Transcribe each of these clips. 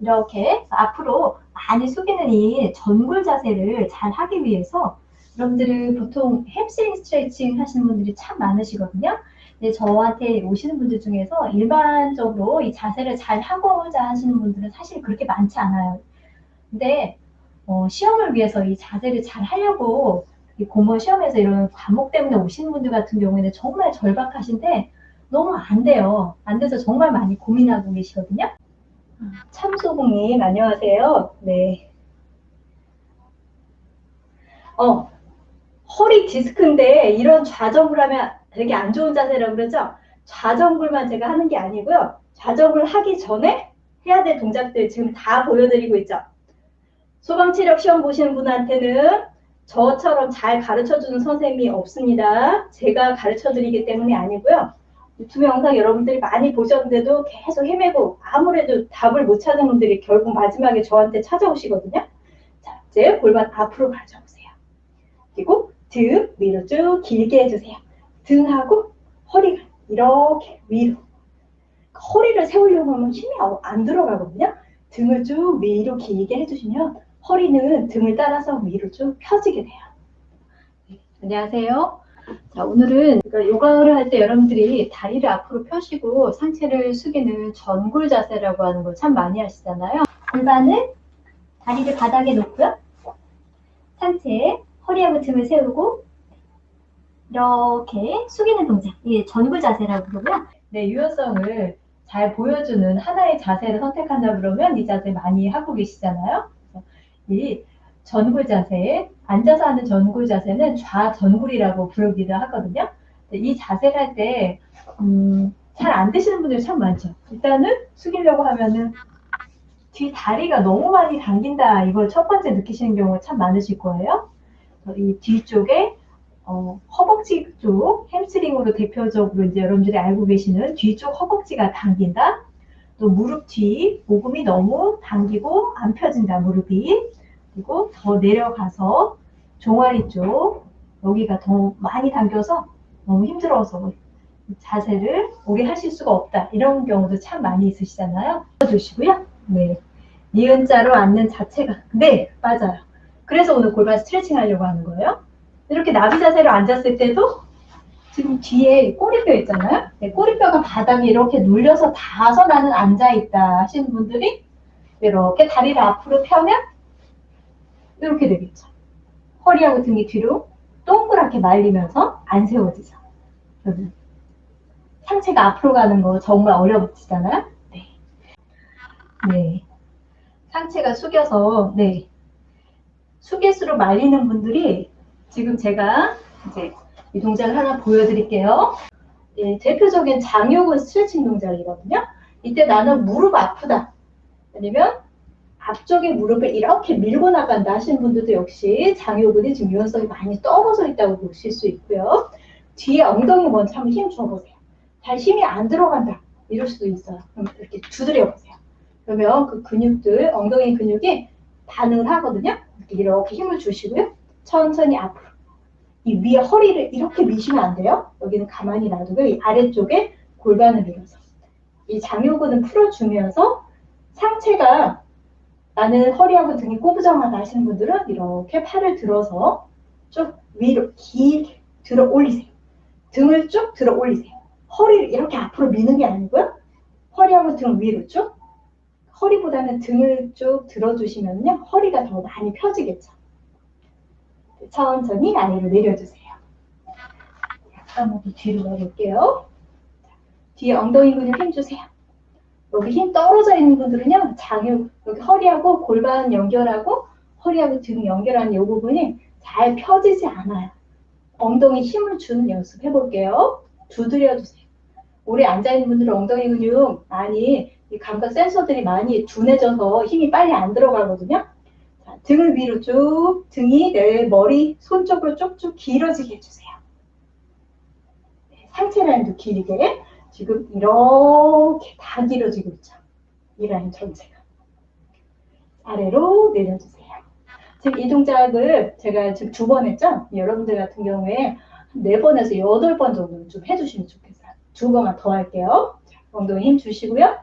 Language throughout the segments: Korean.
이렇게 앞으로 많이 숙이는 이 전굴 자세를 잘 하기 위해서 여러분들은 보통 햄스트링 스트레칭 하시는 분들이 참 많으시거든요. 근데 저한테 오시는 분들 중에서 일반적으로 이 자세를 잘 하고자 하시는 분들은 사실 그렇게 많지 않아요. 근데 어, 시험을 위해서 이 자세를 잘 하려고 이 공무원 시험에서 이런 과목 때문에 오시는 분들 같은 경우에는 정말 절박하신데 너무 안 돼요. 안 돼서 정말 많이 고민하고 계시거든요. 참소봉님 안녕하세요. 네. 어 허리 디스크인데 이런 좌정을 하면 되게 안 좋은 자세라고 그러죠. 좌정굴만 제가 하는 게 아니고요. 좌정을 하기 전에 해야 될 동작들 지금 다 보여드리고 있죠. 소방체력 시험 보시는 분한테는 저처럼 잘 가르쳐주는 선생님이 없습니다. 제가 가르쳐드리기 때문에 아니고요. 유튜브 영상 여러분들이 많이 보셨는데도 계속 헤매고 아무래도 답을 못 찾은 분들이 결국 마지막에 저한테 찾아오시거든요. 자, 이제 골반 앞으로 가져오세요. 그리고 등 위로 쭉 길게 해주세요. 등하고 허리가 이렇게 위로. 허리를 세우려고 하면 힘이 안 들어가거든요. 등을 쭉 위로 길게 해주시면 허리는 등을 따라서 위로 쭉 펴지게 돼요. 네, 안녕하세요. 자, 오늘은 그러니까 요가를 할 때 여러분들이 다리를 앞으로 펴시고 상체를 숙이는 전굴 자세라고 하는 걸 참 많이 하시잖아요. 골반은 다리를 바닥에 놓고요. 상체, 허리하고 등을 세우고 이렇게 숙이는 동작. 이게 전굴 자세라고 그러고요. 네, 유연성을 잘 보여주는 하나의 자세를 선택한다 그러면 이 자세 많이 하고 계시잖아요. 이 전굴 자세, 앉아서 하는 전굴 자세는 좌전굴이라고 부르기도 하거든요. 이 자세를 할 때, 음, 잘 안 되시는 분들이 참 많죠. 일단은 숙이려고 하면은 뒤 다리가 너무 많이 당긴다. 이걸 첫 번째 느끼시는 경우가 참 많으실 거예요. 이 뒤쪽에 어, 허벅지 쪽 햄스트링으로 대표적으로 이제 여러분들이 알고 계시는 뒤쪽 허벅지가 당긴다. 또 무릎 뒤 모금이 너무 당기고 안 펴진다 무릎이. 그리고 더 내려가서 종아리 쪽 여기가 더 많이 당겨서 너무 힘들어서 자세를 오래 하실 수가 없다. 이런 경우도 참 많이 있으시잖아요. 주시고요. 네. 니은 자로 앉는 자체가 네 맞아요. 그래서 오늘 골반 스트레칭 하려고 하는 거예요. 이렇게 나비 자세로 앉았을 때도 지금 뒤에 꼬리뼈 있잖아요. 네, 꼬리뼈가 바닥에 이렇게 눌려서 닿아서 나는 앉아있다 하시는 분들이 이렇게 다리를 앞으로 펴면 이렇게 되겠죠. 허리하고 등이 뒤로 동그랗게 말리면서 안 세워지죠. 여러분. 상체가 앞으로 가는 거 정말 어려워지잖아요. 네. 네. 상체가 숙여서, 네. 숙일수록 말리는 분들이 지금 제가 이제 이 동작을 하나 보여드릴게요. 네, 대표적인 장요근 스트레칭 동작이거든요. 이때 나는 무릎 아프다. 아니면 앞쪽에 무릎을 이렇게 밀고 나간다 하시는 분들도 역시 장요근이 지금 유연성이 많이 떨어져 있다고 보실 수 있고요. 뒤에 엉덩이 먼저 한번 힘 줘보세요. 잘 힘이 안 들어간다. 이럴 수도 있어요. 그럼 이렇게 두드려 보세요. 그러면 그 근육들, 엉덩이 근육이 반응을 하거든요. 이렇게 힘을 주시고요. 천천히 앞으로. 이 위에 허리를 이렇게 미시면 안 돼요. 여기는 가만히 놔두고 이 아래쪽에 골반을 밀어서 이 장요근을 풀어주면서 상체가 나는 허리하고 등이 꼬부정하다 하시는 분들은 이렇게 팔을 들어서 쭉 위로 길게 들어 올리세요. 등을 쭉 들어 올리세요. 허리를 이렇게 앞으로 미는 게 아니고요. 허리하고 등 위로 쭉. 허리보다는 등을 쭉 들어주시면요. 허리가 더 많이 펴지겠죠. 천천히 아래로 내려주세요. 더 뒤로 가볼게요. 뒤에 엉덩이 근육 힘주세요. 여기 힘 떨어져 있는 분들은요, 장유, 여기 허리하고 골반 연결하고 허리하고 등 연결하는 이 부분이 잘 펴지지 않아요. 엉덩이 힘을 주는 연습 해볼게요. 두드려 주세요. 오래 앉아있는 분들은 엉덩이 근육 많이 이 감각 센서들이 많이 둔해져서 힘이 빨리 안 들어가거든요. 자, 등을 위로 쭉, 등이 내 머리, 손 쪽으로 쭉쭉 길어지게 해주세요. 네, 상체 라인도 길게. 지금 이렇게 다 길어지고 있죠. 이 라인 전체가. 아래로 내려주세요. 지금 이 동작을 제가 지금 두 번 했죠? 여러분들 같은 경우에 네 번에서 여덟 번 정도 좀 해주시면 좋겠어요. 두 번만 더 할게요. 자, 엉덩이 힘 주시고요.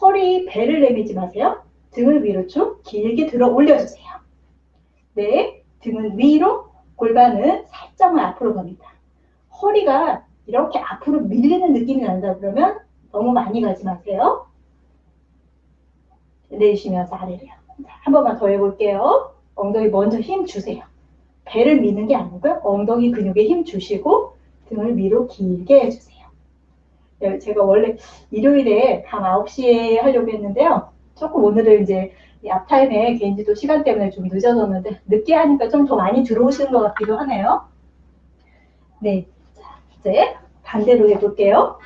허리, 배를 내밀지 마세요. 등을 위로 쭉 길게 들어 올려주세요. 네, 등은 위로, 골반은 살짝만 앞으로 갑니다. 허리가 이렇게 앞으로 밀리는 느낌이 난다 그러면 너무 많이 가지 마세요. 내쉬면서 아래로요. 자, 한 번만 더 해볼게요. 엉덩이 먼저 힘 주세요. 배를 미는 게 아니고요. 엉덩이 근육에 힘 주시고 등을 위로 길게 해주세요. 네, 제가 원래 일요일에 밤 9시에 하려고 했는데요. 조금 오늘은 이제 이 앞타임에 개인지도 시간 때문에 좀 늦어졌는데 늦게 하니까 좀 더 많이 들어오시는 것 같기도 하네요. 네, 자, 이제 반대로 해볼게요.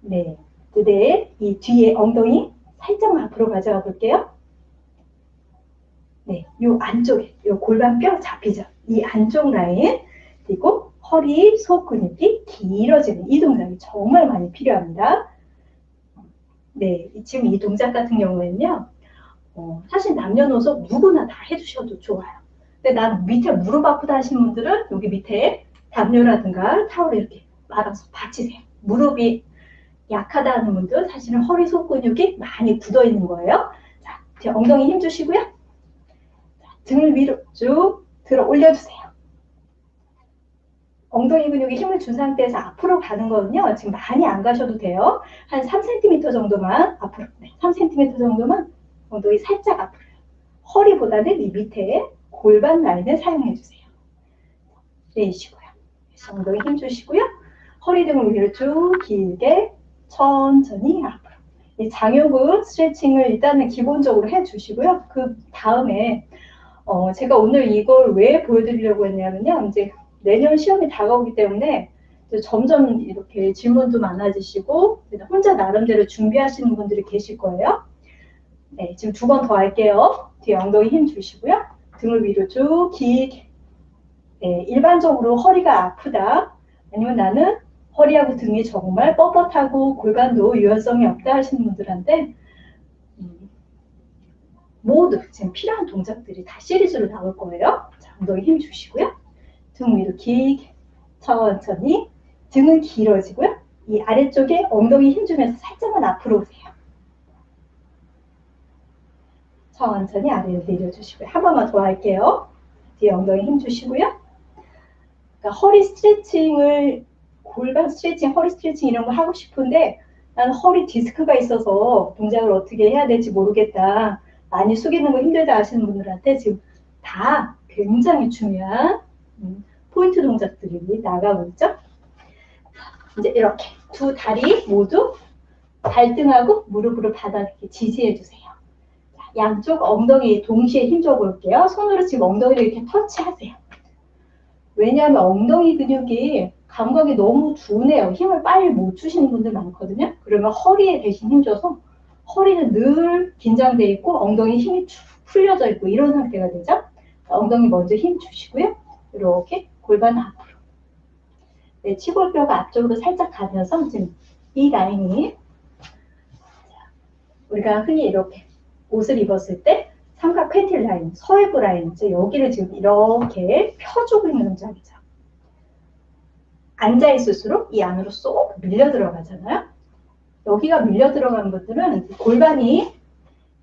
네, 그대 이 뒤에 엉덩이 살짝만 앞으로 가져가 볼게요. 네, 요 안쪽에, 요 골반뼈 잡히죠? 이 안쪽 라인, 그리고 허리, 속 근육이 길어지는 이 동작이 정말 많이 필요합니다. 네, 지금 이 동작 같은 경우에는요, 어, 사실 남녀노소 누구나 다 해주셔도 좋아요. 근데 난 밑에 무릎 아프다 하시는 분들은 여기 밑에 담요라든가 타올을 이렇게 말아서 받치세요. 무릎이 약하다 하는 분들 사실은 허리 속 근육이 많이 굳어 있는 거예요. 자, 제 엉덩이 힘 주시고요. 자, 등을 위로 쭉 들어 올려주세요. 엉덩이 근육에 힘을 준 상태에서 앞으로 가는 거는요. 지금 많이 안 가셔도 돼요. 한 3cm 정도만 앞으로, 네, 3cm 정도만 엉덩이 살짝 앞으로요. 허리보다는 이 밑에 골반 라인을 사용해 주세요. 내쉬고 요. 엉덩이 힘 주시고요. 허리 등을 위로 쭉 길게 천천히 앞으로. 이 장요근 스트레칭을 일단은 기본적으로 해 주시고요. 그 다음에 어, 제가 오늘 이걸 왜 보여드리려고 했냐면요. 이제 내년 시험이 다가오기 때문에 점점 이렇게 질문도 많아지시고 혼자 나름대로 준비하시는 분들이 계실 거예요. 네, 지금 두 번 더 할게요. 뒤에 엉덩이 힘 주시고요. 등을 위로 쭉 길게. 네, 일반적으로 허리가 아프다. 아니면 나는 허리하고 등이 정말 뻣뻣하고 골반도 유연성이 없다 하시는 분들한테 음, 모두 지금 필요한 동작들이 다 시리즈로 나올 거예요. 자, 엉덩이 힘 주시고요. 등 위로 길게 천천히 등은 길어지고요. 이 아래쪽에 엉덩이 힘 주면서 살짝만 앞으로 오세요. 천천히 아래로 내려주시고요. 한 번만 더 할게요. 뒤에 엉덩이 힘 주시고요. 그러니까 허리 스트레칭을 골반 스트레칭, 허리 스트레칭 이런 거 하고 싶은데 나는 허리 디스크가 있어서 동작을 어떻게 해야 될지 모르겠다. 많이 숙이는 거 힘들다 하시는 분들한테 지금 다 굉장히 중요한 음, 포인트 동작들이 나가고 있죠. 이제 이렇게 두 다리 모두 발등하고 무릎으로 바닥에 지지해 주세요. 양쪽 엉덩이 동시에 힘줘 볼게요. 손으로 지금 엉덩이를 이렇게 터치하세요. 왜냐하면 엉덩이 근육이 감각이 너무 둔해요. 힘을 빨리 못 주시는 분들 많거든요. 그러면 허리에 대신 힘줘서 허리는 늘 긴장돼 있고 엉덩이 힘이 쭉 풀려져 있고 이런 상태가 되죠. 엉덩이 먼저 힘 주시고요. 이렇게 골반 앞으로. 네, 치골뼈가 앞쪽으로 살짝 가면서 지금 이 라인이 우리가 흔히 이렇게 옷을 입었을 때 삼각 팬티 라인, 서해부 라인, 여기를 지금 이렇게 펴주고 있는 동작이죠. 앉아 있을수록 이 안으로 쏙 밀려 들어가잖아요. 여기가 밀려 들어간 분들은 골반이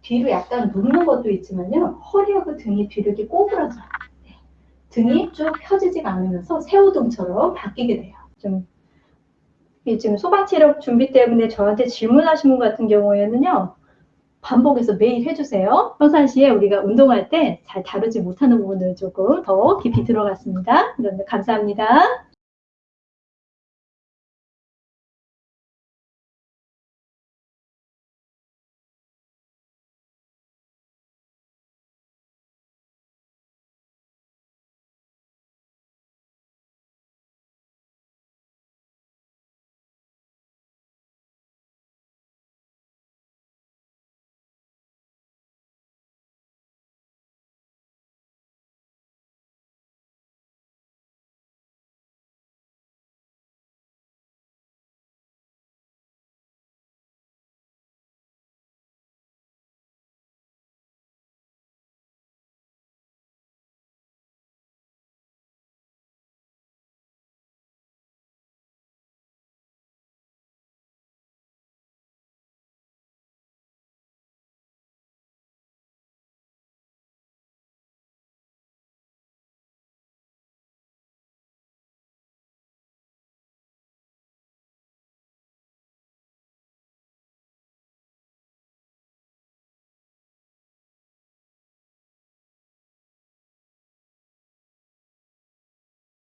뒤로 약간 눕는 것도 있지만요. 허리하고 등이 뒤로 이렇게 꼬부러져요. 네. 등이 쭉 펴지지가 않으면서 새우등처럼 바뀌게 돼요. 좀 지금 소방 체력 준비 때문에 저한테 질문하신 분 같은 경우에는요. 반복해서 매일 해주세요. 평상시에 우리가 운동할 때 잘 다루지 못하는 부분을 조금 더 깊이 들어갔습니다. 감사합니다.